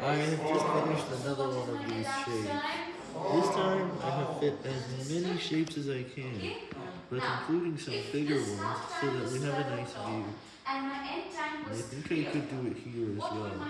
I have just finished another one of these shapes. This time, I have fit as many shapes as I can, but including some bigger ones so that we have a nice view. I think I could do it here as well.